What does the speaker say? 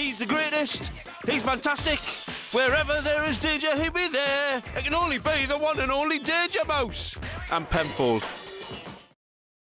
He's the greatest. He's fantastic. Wherever there is danger, he'll be there. It can only be the one and only Danger Mouse. And Penfold.